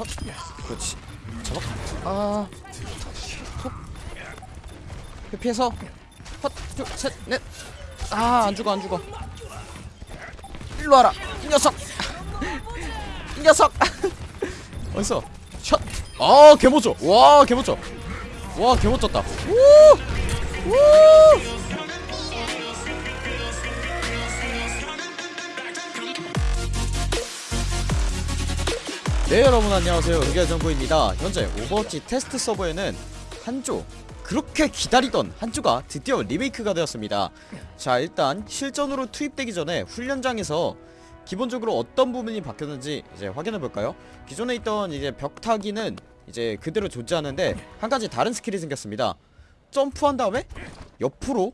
헛 그렇지. 잡아. 아 톡. 회피해서. 헛둘셋넷아 안 죽어 안 죽어. 일로 와라 이 녀석. 이 녀석. 어딨어? 샷아 개멋져. 와 개멋져. 와 개멋졌다. 우우 네 여러분 안녕하세요. 의결정보입니다. 현재 오버워치 테스트 서버에는 한조 그렇게 기다리던 한조가 드디어 리메이크가 되었습니다. 자 일단 실전으로 투입되기 전에 훈련장에서 기본적으로 어떤 부분이 바뀌었는지 이제 확인해볼까요? 기존에 있던 이제 벽타기는 이제 그대로 존재하는데 한 가지 다른 스킬이 생겼습니다. 점프한 다음에 옆으로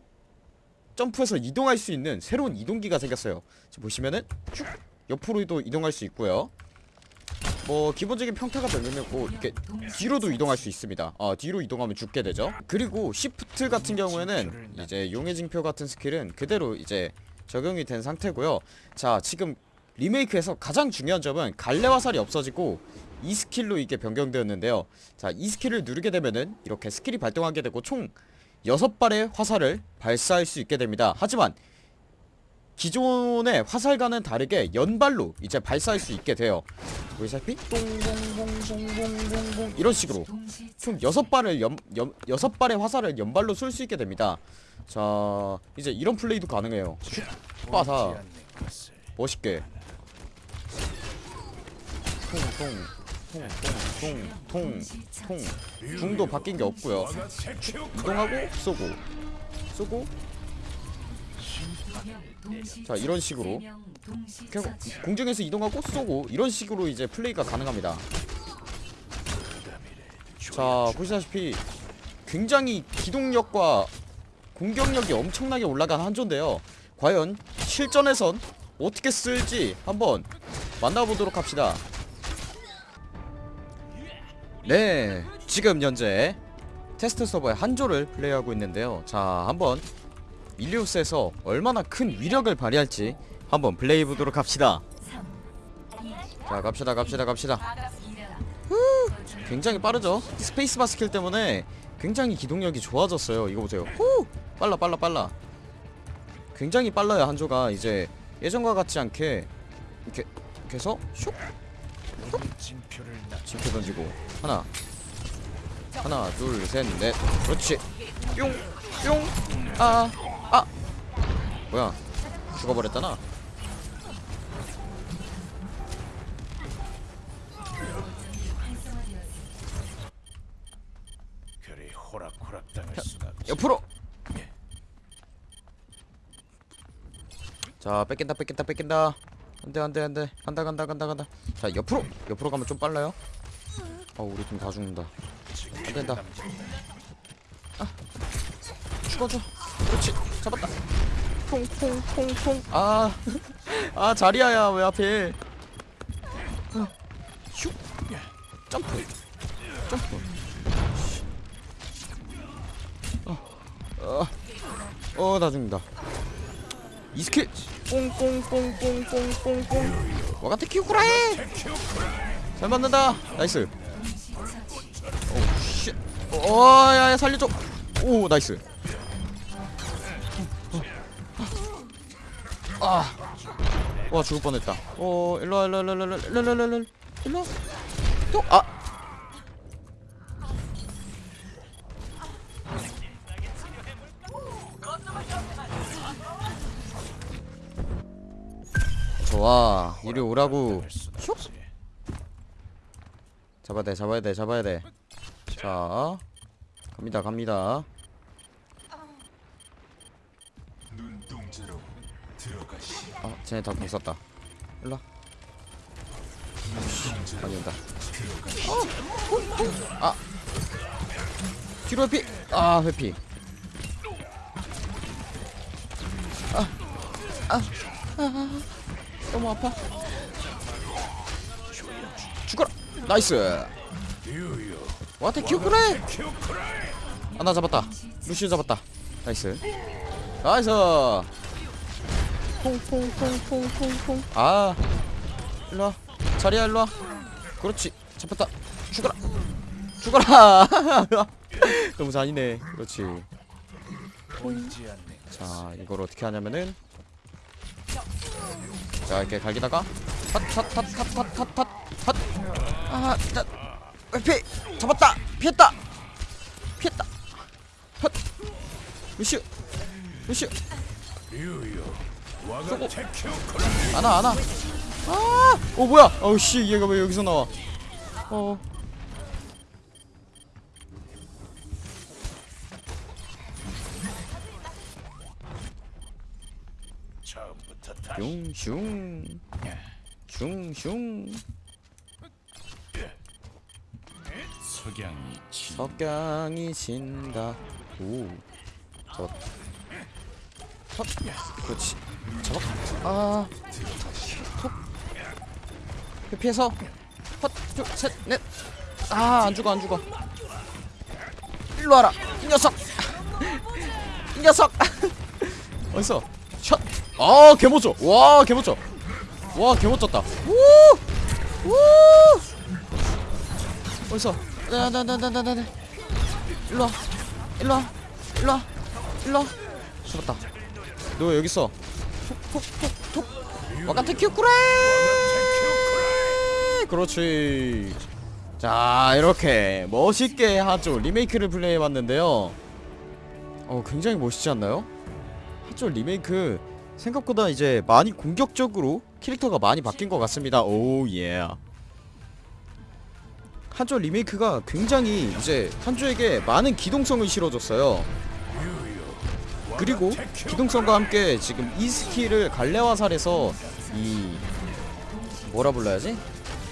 점프해서 이동할 수 있는 새로운 이동기가 생겼어요. 보시면은 쭉 옆으로도 이동할 수 있고요 뭐 기본적인 평타가 별로면 뭐 이렇게 뒤로도 이동할 수 있습니다. 아 뒤로 이동하면 죽게 되죠. 그리고 시프트 같은 경우에는 이제 용의 징표 같은 스킬은 그대로 이제 적용이 된 상태고요. 자 지금 리메이크에서 가장 중요한 점은 갈래 화살이 없어지고 이 스킬로 이게 변경되었는데요. 자 이 스킬을 누르게 되면은 이렇게 스킬이 발동하게 되고 총 6발의 화살을 발사할 수 있게 됩니다. 하지만 기존의 화살과는 다르게 연발로 이제 발사할 수 있게 돼요. 보이시다시피? 똥똥똥똥똥똥똥 이런 식으로 총 6발을 연, 연, 6발의 화살을 연발로 쏠 수 있게 됩니다. 자 이제 이런 플레이도 가능해요. 슉 빠사. 멋있게. 통통통통통통 궁도 바뀐 게 없고요. 이동하고 쏘고 쏘고 자 이런 식으로. 그냥 공중에서 이동하고 쏘고 이런 식으로 이제 플레이가 가능합니다. 자 보시다시피 굉장히 기동력과 공격력이 엄청나게 올라간 한조인데요. 과연 실전에선 어떻게 쓸지 한번 만나보도록 합시다. 네 지금 현재 테스트 서버의 한조를 플레이하고 있는데요. 자 한번 일리오스에서 얼마나 큰 위력을 발휘할지 한번 플레이해 보도록 합시다. 자 갑시다 갑시다 갑시다. 후, 굉장히 빠르죠? 스페이스바 스킬 때문에 굉장히 기동력이 좋아졌어요. 이거 보세요. 후! 빨라 빨라 빨라. 굉장히 빨라요 한조가. 이제 예전과 같지 않게 이렇게 이렇게 슉! 진표 던지고. 하나. 하나 둘 셋 넷. 그렇지. 뿅 뿅 아 아! 뭐야? 죽어버렸잖아. 그리 호락호락 당할 수가 없지. 옆으로! 자 뺏긴다 뺏긴다 뺏긴다. 안돼 안돼 안돼. 간다 간다 간다 간다. 자 옆으로! 옆으로 가면 좀 빨라요. 어 우리 팀 다 죽는다. 안된다. 아 죽어줘. 그렇지 잡았다. 통통통통 아아 자리야야 왜 하필. 어, 슉 점프. 점프. 어나 죽는다. 이 스킬. 꽁꽁꽁꽁꽁꽁꽁 와가테 키우쿠라해? 잘 맞는다. 나이스. 오우 쉣어야야 살려줘. 오 나이스 아와 죽을 뻔했다. 어 일로와 일로와 일로와 일로와 일로와 일로와 일로와 또아. 좋아. 이리 오라고. 할 수가 없지. 잡아야 돼 잡아야 돼 잡아야 돼자 갑니다 갑니다. 들 아 쟤네 다 궁썼다. 일로와. 많이 온다. 어! 아! 뒤로 회피! 아 회피. 아, 아, 아, 너무 아파. 죽어라. 나이스. 와테 키우쿠레 아나 잡았다. 루시우 잡았다. 나이스. 나이스 퐁퐁퐁퐁퐁퐁 아 일로와 자리야 일로와 그렇지 잡혔다 죽어라 죽어라 너무 잔인해 그렇지 자 이걸 어떻게 하냐면은 자 이렇게 갈기다가 핫핫핫핫핫핫핫아 자, 피 잡았다 피했다 피했다 핫 류요. 와가 쏘고. 안아 안아 아어 뭐야? 어우 씨 얘가 왜 여기서 나와? 어. 슝슝. 슝슝. 석양이 진다. 오 잡았다 헛 그렇지. 잡았 아톡. 피해서. 헛둘셋넷아 안 죽어 안 죽어. 일로 와라. 이 녀석. 이 녀석. 어딨어? 샷아 개멋져. 와 개멋져. 와 개멋졌다. 우우! 어딨어? 나나나나나나 일로 와. 일로 와. 일로 와. 일로 와. 잡았다 너 여기 있어. 톡톡톡톡 와카테 큐쿠레! 그렇지. 자 이렇게 멋있게 하죠 리메이크를 플레이해봤는데요. 어 굉장히 멋있지 않나요? 하죠 리메이크 생각보다 이제 많이 공격적으로 캐릭터가 많이 바뀐 것 같습니다. 오예. 한조 리메이크가 굉장히 이제 한조에게 많은 기동성을 실어줬어요 그리고 기동성과 함께 지금 이 skill을 갈래화살에서 이 뭐라 불러야지?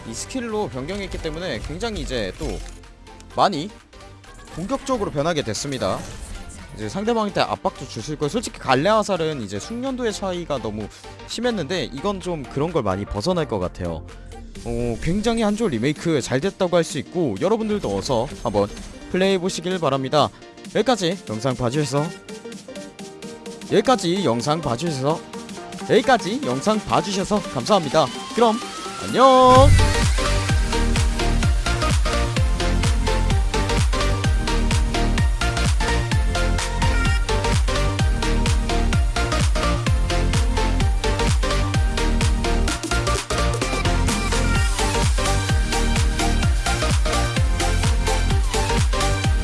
이 skill로 변경했기 때문에 굉장히 이제 또 많이 공격적으로 변하게 됐습니다. 이제 상대방한테 압박도 주실 거예요. 솔직히 갈래화살은 이제 숙련도의 차이가 너무 심했는데 이건 좀 그런 걸 많이 벗어날 것 같아요. 어, 굉장히 한조 리메이크 잘 됐다고 할 수 있고 여러분들도 어서 한번 플레이해 보시길 바랍니다. 여기까지 영상 봐주셔서 여기까지 영상 봐주셔서 여기까지 영상 봐주셔서 감사합니다. 그럼 안녕.